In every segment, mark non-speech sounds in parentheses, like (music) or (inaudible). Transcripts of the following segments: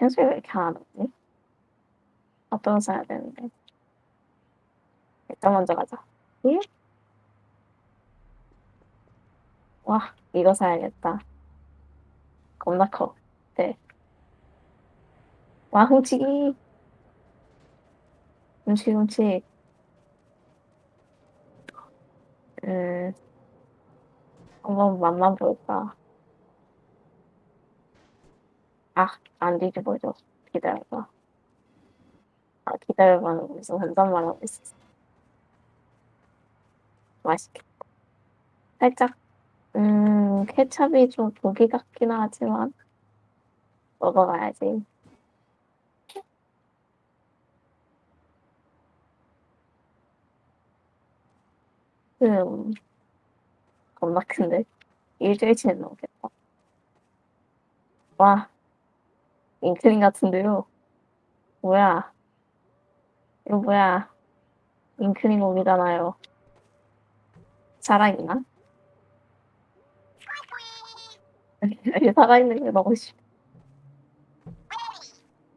왜 이렇게 안? 어떤 거 사야 되는데. 일단 먼저 가자. 예? 와, 이거 사야겠다. 겁나 커. 네. 와, 훔치기. 훔치기, 훔치기. 음, 한번 맛만 볼까. 아, 안 뒤집어져. 기다려봐. 아, 기다려봐. 무슨 한잔만 하고 있었어. 맛있겠다. 살짝, 음, 케찹이 좀 고기 같긴 하지만, 먹어가야지. 음, 겁나 큰데? 일주일치는 넘겠다. 와, 잉크린 같은데요? 뭐야? 이거 뭐야? 잉크린 몸이잖아요. 살아있나? 살아있는 걸 넣고 싶어.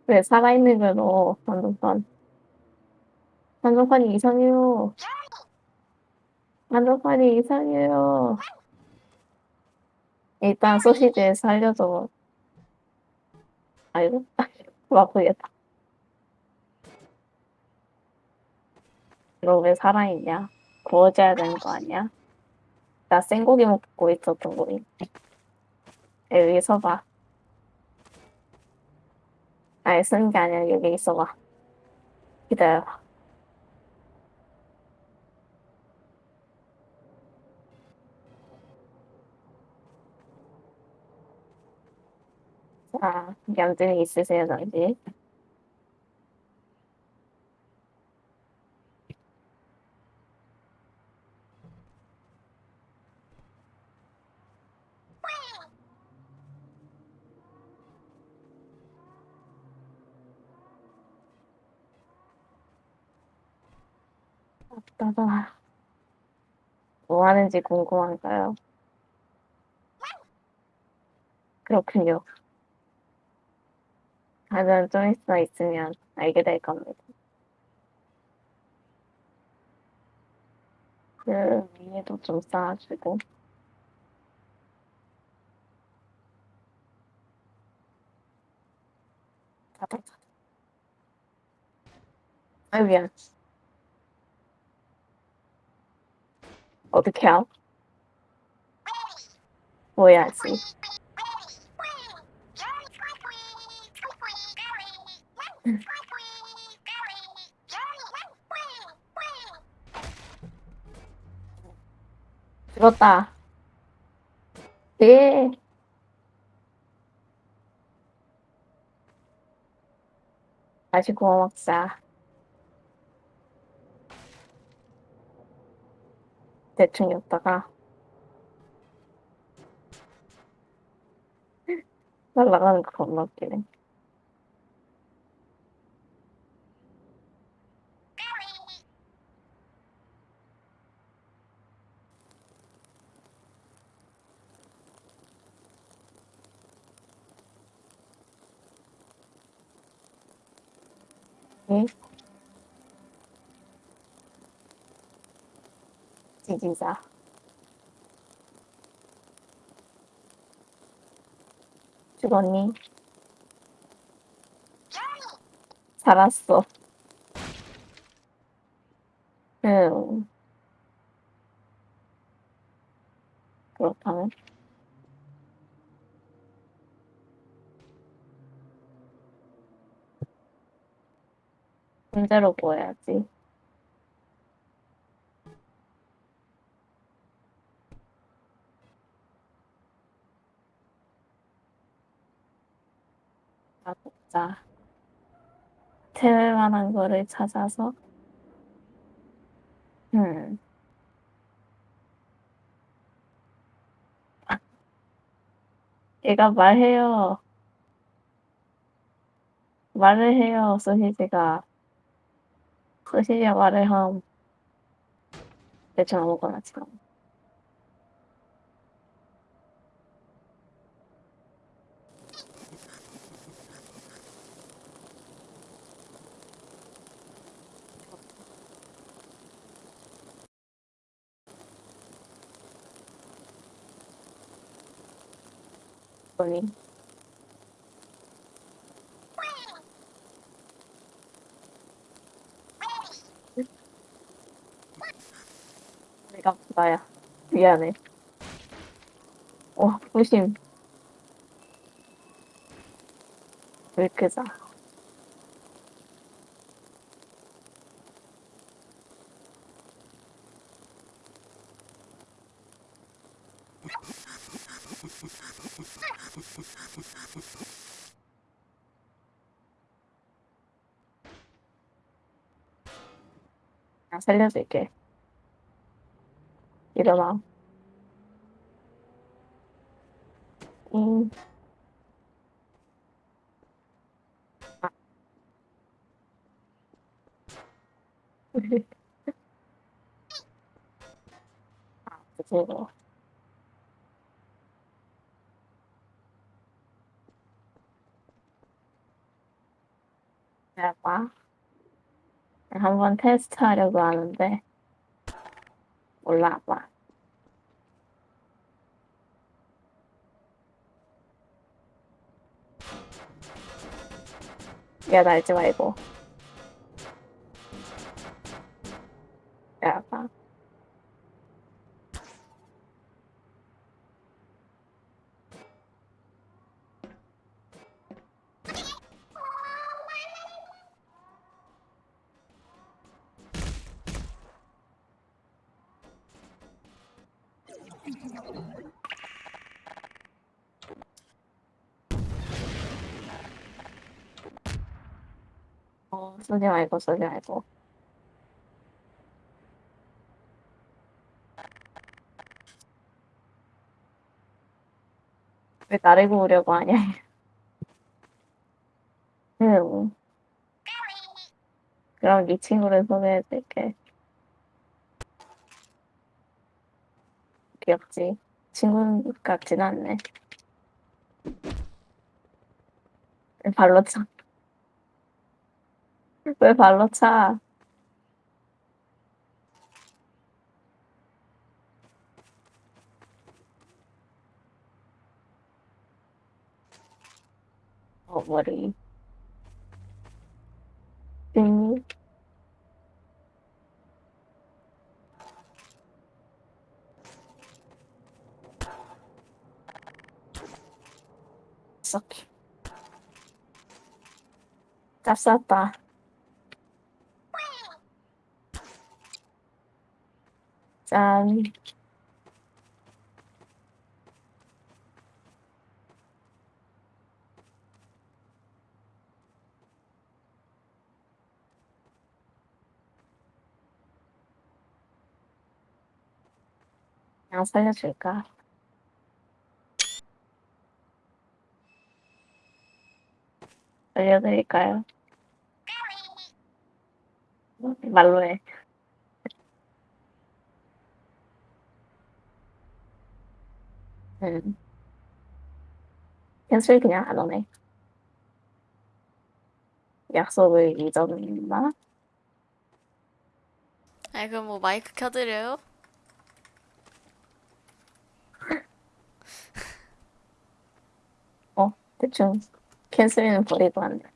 왜 살아있는 걸 넣어, 한정판. 한정판이 이상해요. 한정판이 이상해요. 일단 소시지에 살려줘. 아이고, (laughs) 아프겠다. 너 왜 살아있냐? 구워줘야 되는 거 아니야? 나 생고기 먹고 있었던 거니. 여기 서봐. 아니, 쓰는 게 아니라 여기 있어봐. 기다려봐. 자, 얌전히 있으세요, 당신. 아빠가 뭐 하는지 궁금한가요? 그렇군요. 하면 좀 있어 있으면 알게 될 겁니다. 그 위에도 좀 쌓아주고. 아 미안. 어떻게 함? 뭐야지. (laughs) 죽었다. 네. 다시 구워 먹자. 대충 였다가 (laughs) 날라가는 거 겁나 웃기네. 응? 지지자. 죽었니? 살았어. 응. 그렇다면? 문제로 보여야지. 아, 먹자. 태울 만한 거를 찾아서. 음. 얘가 말해요. 말을 해요, 소시지가. 这些也玩的哈，再讲我管他去了。我哩 나야. 미안해. 와, 부심. 왜 크자? 그냥 살려줄게. 일어나. 응. 아. 아, 그거. 내가 한번 테스트 하려고 하는데 올라봐. 야, 날지 말고. 야, 봐. 어, 쏘지 말고, 쏘지 말고. 왜 나를 구우려고 하냐? (laughs) 응. 그럼 네 친구를 소개해줄게. 귀엽지? 친구 같진 않네. 왜 발로 차? 왜 발로 차? 어, 머리. 음, 썩. 짭쌌다. 짠. 그냥 살려줄까? 알려드릴까요? 말로 해. 응. 캔슬 그냥 안 오네. 약속을 잊었나? 아니 그럼 뭐 마이크 켜드려요? 어, 대충 캔슬은 버리고 안 돼.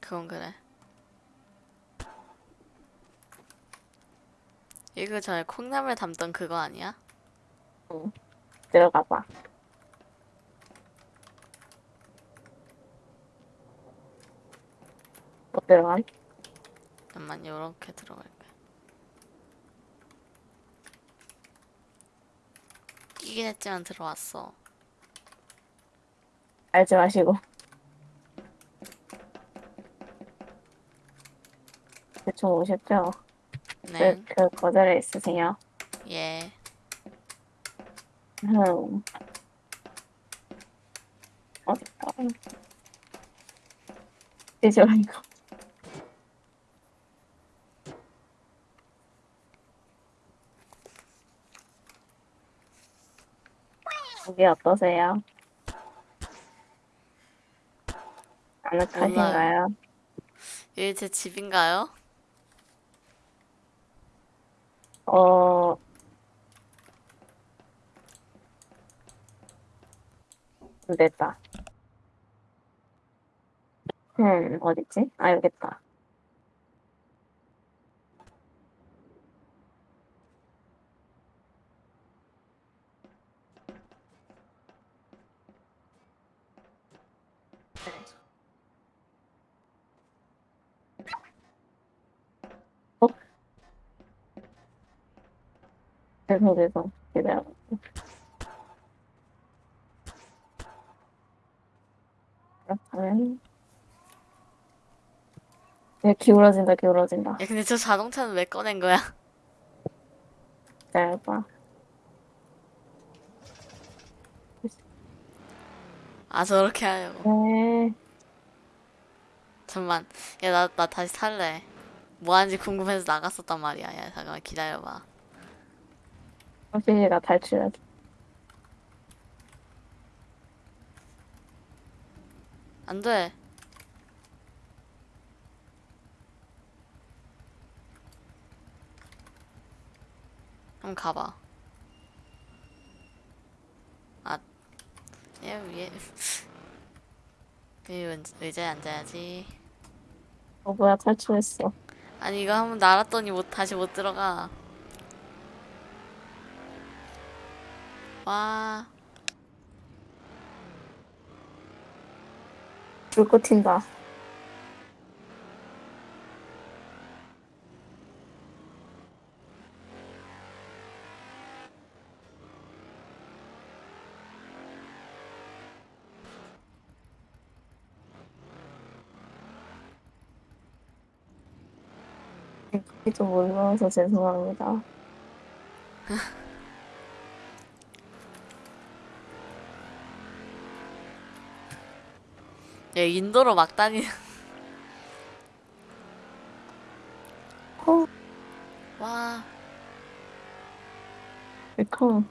그건 그래. 이거 전에 콩나물 담던 그거 아니야? 응. 들어가 봐. 못 들어간? 잠깐만 요렇게 들어갈게. 끼긴 했지만 들어왔어. 알지 마시고. 대충 오셨죠? 네. 그, 그 거절에 있으세요. 예. 흠. 어딨다. 되지 말고. 여기 어떠세요? 아늑하신가요? 여기 제 집인가요? 어, 됐다. 음, 어딨지? 아, 여기 있다. 어? 계속해서 기다려. 그렇다면 얘 기울어진다 기울어진다 야, 근데 저 자동차는 왜 꺼낸 거야? (laughs) 짧아 아, 저렇게 하려고. 네 잠만. 야, 나, 나 다시 탈래. 뭐 하는지 궁금해서 나갔었단 말이야. 야, 잠깐만 기다려봐. 확실히 나 탈출하기 안 돼. 한번 가봐. 아, 얘 위에. 은- (laughs) 의자에 앉아야지. 어 뭐야 탈출했어 아니, 이거 한번 날았더니 못, 다시 못 들어가. 와, 불꽃 튄다 좀 몰라서 죄송합니다 야, 인도로 막 다니는. 어 와, welcome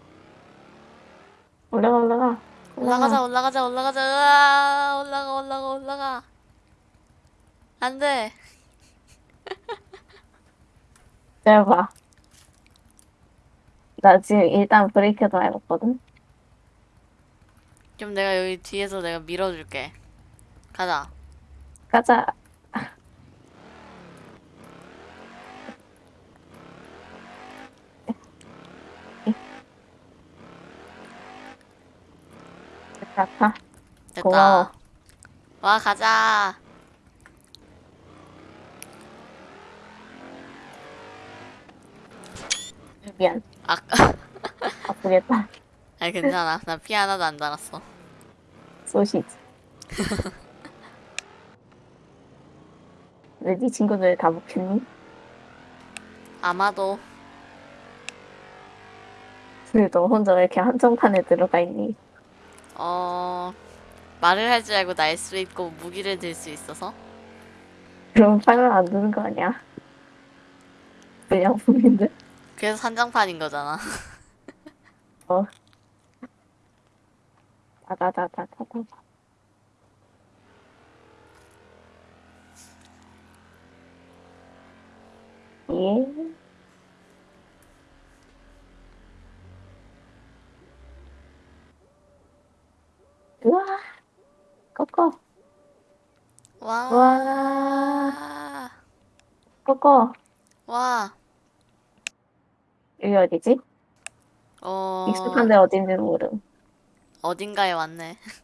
올라가 올라가 올라가자, 올라가자, 올라가자. 으아, 올라가, 올라가, 올라가. 안 돼. 짧아 나 지금 일단 브레이크도 해봤거든 그럼 내가 여기 뒤에서 내가 밀어줄게. 가자. 가자 됐다. 고마워. 와, 가자. 미안 아, 아프겠다 (laughs) 아니, 괜찮아. 나피 하나도 안 달았어. 소시지 (laughs) 왜네 친구들 다 먹혔니? 아마도. 왜너 혼자 왜 이렇게 한정판에 들어가 있니? 어, 말을 할 줄 알고 날 수 있고 무기를 들 수 있어서. 그럼 팔을 안 드는 거 아니야? 불량품인데? 그래서 산장판인 거잖아. (laughs) 어. 다다다다다다. 예. 우와. 꺼꺼. 와. 와. 꺼꺼. 와. 여기 어디지? 어, 익숙한데 어딘지 모름. 어딘가에 왔네. (laughs)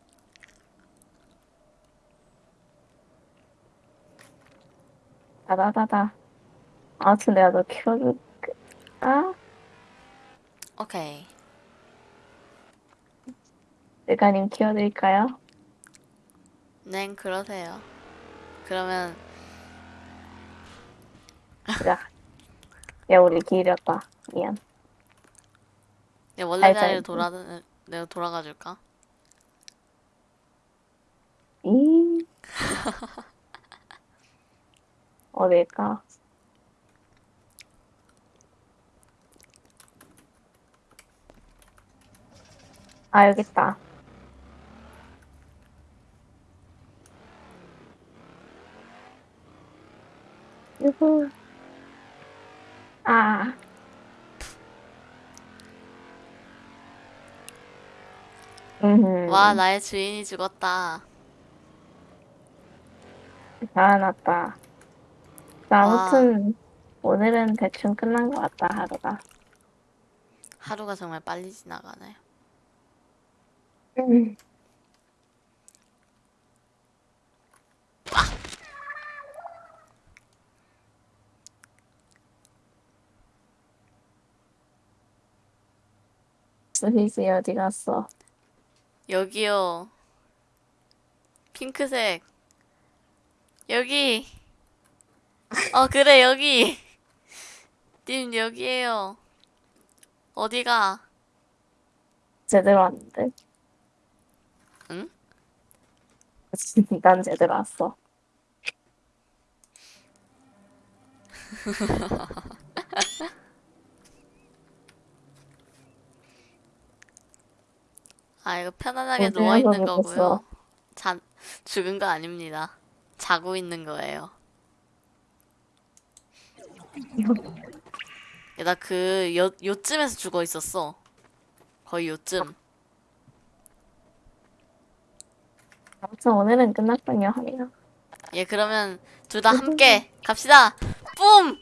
다다다다. 아무튼 내가 너 키워줄게. 아, 오케이. 내가님 키워드릴까요? 네, 그러세요. 그러면, 야, 야 우리 길었다. 미안. 내 원래 자리로. 돌아, 내가 돌아가 줄까? 이 (laughs) 어딜까? 아 여기 있다. 유후. 아. 응, 음, 와, 나의 주인이 죽었다. 자, 아무튼 오늘은 대충 끝난 것 같다 하루가. 하루가 정말 빨리 지나가네. 음. (laughs) 스위스 어디 갔어? 여기요. 핑크색. 여기. 어, 그래, 여기. 님, 여기에요. 어디가? 제대로 왔는데? 응? 난 제대로 왔어. (laughs) 아, 이거 편안하게 누워있는 거고요. 자, 죽은 거 아닙니다. 자고 있는 거예요. 야, 나 그, 요, 요쯤에서 죽어 있었어. 거의 요쯤. 아무튼 오늘은 끝났군요, 하리가. 예, 그러면 둘 다 함께 갑시다. 뿜!